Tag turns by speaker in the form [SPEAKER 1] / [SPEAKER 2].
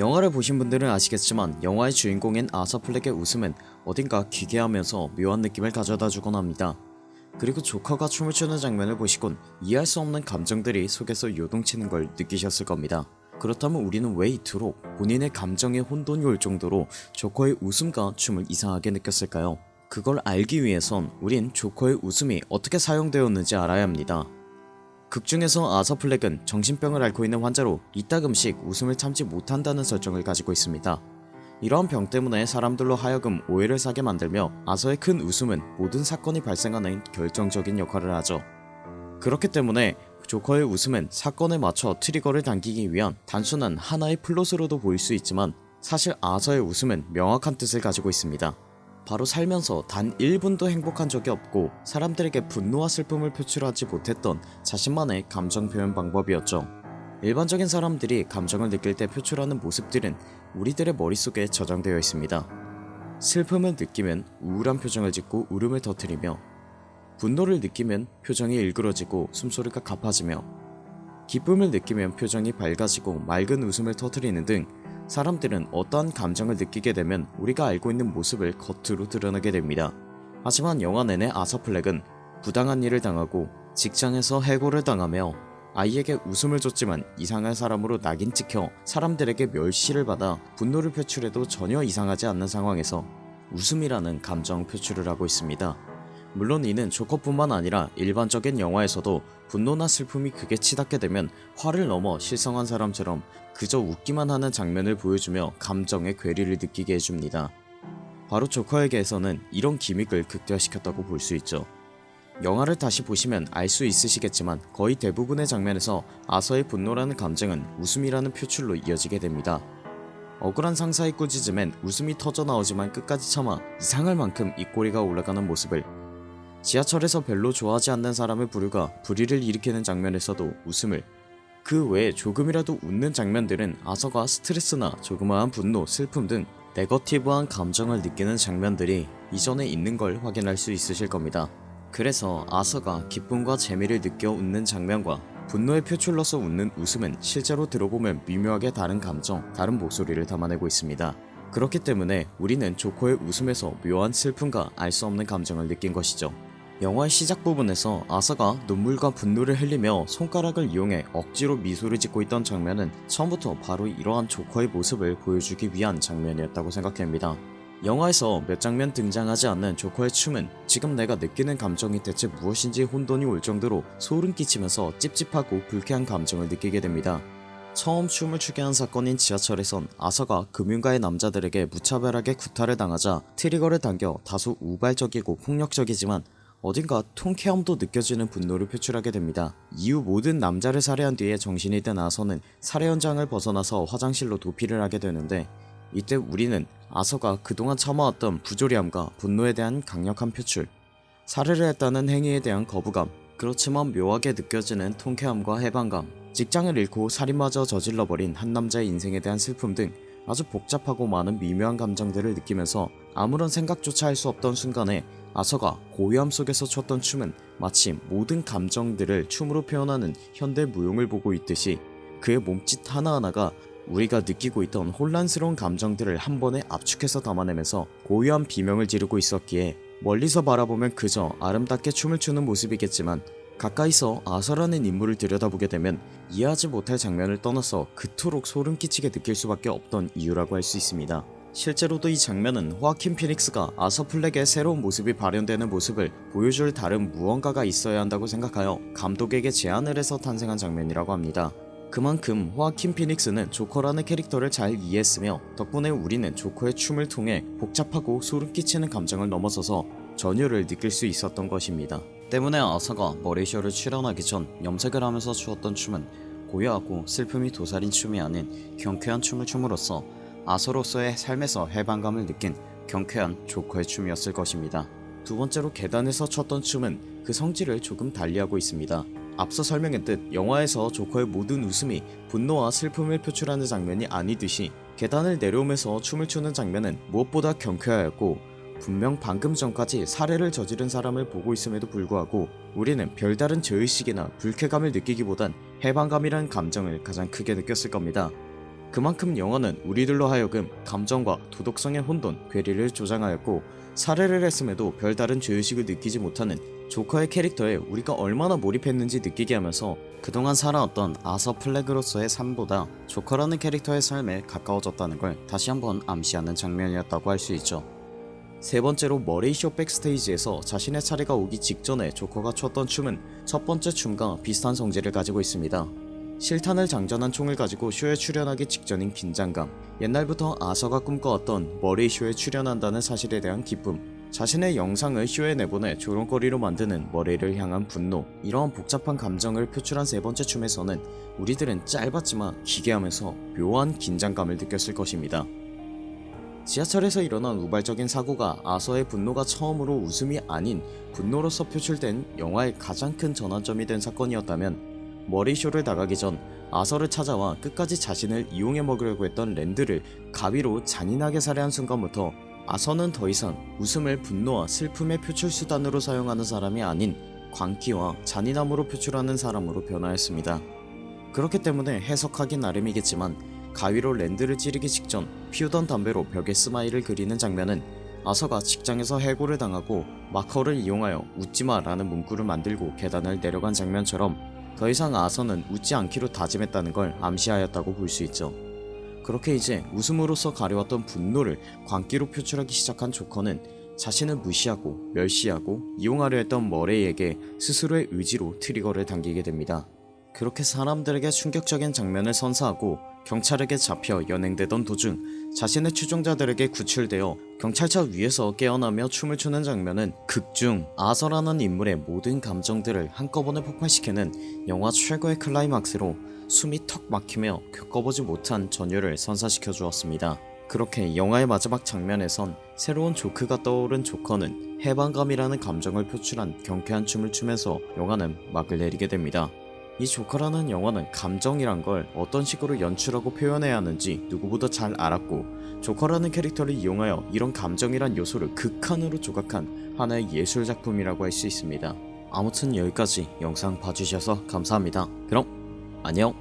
[SPEAKER 1] 영화를 보신 분들은 아시겠지만 영화의 주인공인 아서플렉의 웃음은 어딘가 기괴하면서 묘한 느낌을 가져다 주곤 합니다. 그리고 조커가 춤을 추는 장면을 보시곤 이해할 수 없는 감정들이 속에서 요동치는 걸 느끼셨을 겁니다. 그렇다면 우리는 왜 이토록 본인의 감정에 혼돈이 올 정도로 조커의 웃음과 춤을 이상하게 느꼈을까요? 그걸 알기 위해선 우린 조커의 웃음이 어떻게 사용되었는지 알아야 합니다. 극 중에서 아서 플렉은 정신병을 앓고 있는 환자로 이따금씩 웃음을 참지 못한다는 설정을 가지고 있습니다. 이러한 병 때문에 사람들로 하여금 오해를 사게 만들며 아서의 큰 웃음은 모든 사건이 발생하는 결정적인 역할을 하죠. 그렇기 때문에 조커의 웃음은 사건에 맞춰 트리거를 당기기 위한 단순한 하나의 플롯으로도 보일 수 있지만 사실 아서의 웃음은 명확한 뜻을 가지고 있습니다. 바로 살면서 단 1분도 행복한 적이 없고 사람들에게 분노와 슬픔을 표출하지 못했던 자신만의 감정 표현 방법이었죠. 일반적인 사람들이 감정을 느낄 때 표출하는 모습들은 우리들의 머릿속에 저장되어 있습니다. 슬픔을 느끼면 우울한 표정을 짓고 울음을 터뜨리며 분노를 느끼면 표정이 일그러지고 숨소리가 가파지며 기쁨을 느끼면 표정이 밝아지고 맑은 웃음을 터뜨리는 등 사람들은 어떠한 감정을 느끼게 되면 우리가 알고 있는 모습을 겉으로 드러내게 됩니다. 하지만 영화 내내 아서플렉은 부당한 일을 당하고 직장에서 해고를 당하며 아이에게 웃음을 줬지만 이상한 사람으로 낙인 찍혀 사람들에게 멸시를 받아 분노를 표출해도 전혀 이상하지 않는 상황에서 웃음이라는 감정 표출을 하고 있습니다. 물론 이는 조커뿐만 아니라 일반적인 영화에서도 분노나 슬픔이 극에 치닫게 되면 화를 넘어 실성한 사람처럼 그저 웃기만 하는 장면을 보여주며 감정의 괴리를 느끼게 해줍니다. 바로 조커에게서는 이런 기믹을 극대화시켰다고 볼 수 있죠. 영화를 다시 보시면 알 수 있으시겠지만 거의 대부분의 장면에서 아서의 분노라는 감정은 웃음이라는 표출로 이어지게 됩니다. 억울한 상사의 꾸짖음엔 웃음이 터져나오지만 끝까지 참아 이상할 만큼 입꼬리가 올라가는 모습을 지하철에서 별로 좋아하지 않는 사람을 부르가 불의를 일으키는 장면에서도 웃음을 그 외에 조금이라도 웃는 장면들은 아서가 스트레스나 조그마한 분노, 슬픔 등 네거티브한 감정을 느끼는 장면들이 이전에 있는 걸 확인할 수 있으실 겁니다. 그래서 아서가 기쁨과 재미를 느껴 웃는 장면과 분노의 표출로서 웃는 웃음은 실제로 들어보면 미묘하게 다른 감정, 다른 목소리를 담아내고 있습니다. 그렇기 때문에 우리는 조커의 웃음에서 묘한 슬픔과 알 수 없는 감정을 느낀 것이죠. 영화의 시작 부분에서 아서가 눈물과 분노를 흘리며 손가락을 이용해 억지로 미소를 짓고 있던 장면은 처음부터 바로 이러한 조커의 모습을 보여주기 위한 장면이었다고 생각합니다. 영화에서 몇 장면 등장하지 않는 조커의 춤은 지금 내가 느끼는 감정이 대체 무엇인지 혼돈이 올 정도로 소름 끼치면서 찝찝하고 불쾌한 감정을 느끼게 됩니다. 처음 춤을 추게 한 사건인 지하철에선 아서가 금융가의 남자들에게 무차별하게 구타를 당하자 트리거를 당겨 다소 우발적이고 폭력적이지만 어딘가 통쾌함도 느껴지는 분노를 표출하게 됩니다. 이후 모든 남자를 살해한 뒤에 정신이 든 아서는 살해 현장을 벗어나서 화장실로 도피를 하게 되는데 이때 우리는 아서가 그동안 참아왔던 부조리함과 분노에 대한 강력한 표출 살해를 했다는 행위에 대한 거부감 그렇지만 묘하게 느껴지는 통쾌함과 해방감 직장을 잃고 살인마저 저질러버린 한 남자의 인생에 대한 슬픔 등 아주 복잡하고 많은 미묘한 감정들을 느끼면서 아무런 생각조차 할 수 없던 순간에 아서가 고요함 속에서 췄던 춤은 마치 모든 감정들을 춤으로 표현하는 현대 무용을 보고 있듯이 그의 몸짓 하나하나가 우리가 느끼고 있던 혼란스러운 감정들을 한 번에 압축해서 담아내면서 고요한 비명을 지르고 있었기에 멀리서 바라보면 그저 아름답게 춤을 추는 모습이겠지만 가까이서 아서라는 인물을 들여다보게 되면 이해하지 못할 장면을 떠나서 그토록 소름 끼치게 느낄 수밖에 없던 이유라고 할 수 있습니다. 실제로도 이 장면은 호아킨 피닉스가 아서 플렉의 새로운 모습이 발현되는 모습을 보여줄 다른 무언가가 있어야 한다고 생각하여 감독에게 제안을 해서 탄생한 장면이라고 합니다. 그만큼 호아킨 피닉스는 조커라는 캐릭터를 잘 이해했으며 덕분에 우리는 조커의 춤을 통해 복잡하고 소름 끼치는 감정을 넘어서서 전율을 느낄 수 있었던 것입니다. 때문에 아서가 머레이셔를 출연하기 전 염색을 하면서 추었던 춤은 고요하고 슬픔이 도살인 춤이 아닌 경쾌한 춤을 춤으로써 아서로서의 삶에서 해방감을 느낀 경쾌한 조커의 춤이었을 것입니다. 두 번째로 계단에서 췄던 춤은 그 성질을 조금 달리하고 있습니다. 앞서 설명했듯 영화에서 조커의 모든 웃음이 분노와 슬픔을 표출하는 장면이 아니듯이 계단을 내려오면서 춤을 추는 장면은 무엇보다 경쾌하였고 분명 방금 전까지 살해를 저지른 사람을 보고 있음에도 불구하고 우리는 별다른 죄의식이나 불쾌감을 느끼기보단 해방감이라는 감정을 가장 크게 느꼈을 겁니다. 그만큼 영화는 우리들로 하여금 감정과 도덕성의 혼돈, 괴리를 조장하였고 살해를 했음에도 별다른 죄의식을 느끼지 못하는 조커의 캐릭터에 우리가 얼마나 몰입했는지 느끼게 하면서 그동안 살아왔던 아서 플렉으로서의 삶보다 조커라는 캐릭터의 삶에 가까워졌다는 걸 다시 한번 암시하는 장면이었다고 할 수 있죠. 세 번째로 머레이쇼 백스테이지에서 자신의 차례가 오기 직전에 조커가 췄던 춤은 첫 번째 춤과 비슷한 성질을 가지고 있습니다. 실탄을 장전한 총을 가지고 쇼에 출연하기 직전인 긴장감, 옛날부터 아서가 꿈꿔왔던 머레이쇼에 출연한다는 사실에 대한 기쁨, 자신의 영상을 쇼에 내보내 조롱거리로 만드는 머레이를 향한 분노, 이러한 복잡한 감정을 표출한 세 번째 춤에서는 우리들은 짧았지만 기괴하면서 묘한 긴장감을 느꼈을 것입니다. 지하철에서 일어난 우발적인 사고가 아서의 분노가 처음으로 웃음이 아닌 분노로서 표출된 영화의 가장 큰 전환점이 된 사건이었다면 머리쇼를 나가기 전 아서를 찾아와 끝까지 자신을 이용해 먹으려고 했던 랜드를 가위로 잔인하게 살해한 순간부터 아서는 더 이상 웃음을 분노와 슬픔의 표출 수단으로 사용하는 사람이 아닌 광기와 잔인함으로 표출하는 사람으로 변화했습니다. 그렇기 때문에 해석하기 나름이겠지만 가위로 랜드를 찌르기 직전 피우던 담배로 벽에 스마일을 그리는 장면은 아서가 직장에서 해고를 당하고 마커를 이용하여 웃지마 라는 문구를 만들고 계단을 내려간 장면처럼 더 이상 아서는 웃지 않기로 다짐했다는 걸 암시하였다고 볼 수 있죠. 그렇게 이제 웃음으로써 가려왔던 분노를 광기로 표출하기 시작한 조커는 자신을 무시하고 멸시하고 이용하려 했던 머레이에게 스스로의 의지로 트리거를 당기게 됩니다. 그렇게 사람들에게 충격적인 장면을 선사하고 경찰에게 잡혀 연행되던 도중 자신의 추종자들에게 구출되어 경찰차 위에서 깨어나며 춤을 추는 장면은 극중 아서라는 인물의 모든 감정들을 한꺼번에 폭발시키는 영화 최고의 클라이막스로 숨이 턱 막히며 겪어보지 못한 전율을 선사시켜 주었습니다. 그렇게 영화의 마지막 장면에선 새로운 조크가 떠오른 조커는 해방감이라는 감정을 표출한 경쾌한 춤을 추면서 영화는 막을 내리게 됩니다. 이 조커라는 영화는 감정이란 걸 어떤 식으로 연출하고 표현해야 하는지 누구보다 잘 알았고 조커라는 캐릭터를 이용하여 이런 감정이란 요소를 극한으로 조각한 하나의 예술작품이라고 할 수 있습니다. 아무튼 여기까지 영상 봐주셔서 감사합니다. 그럼 안녕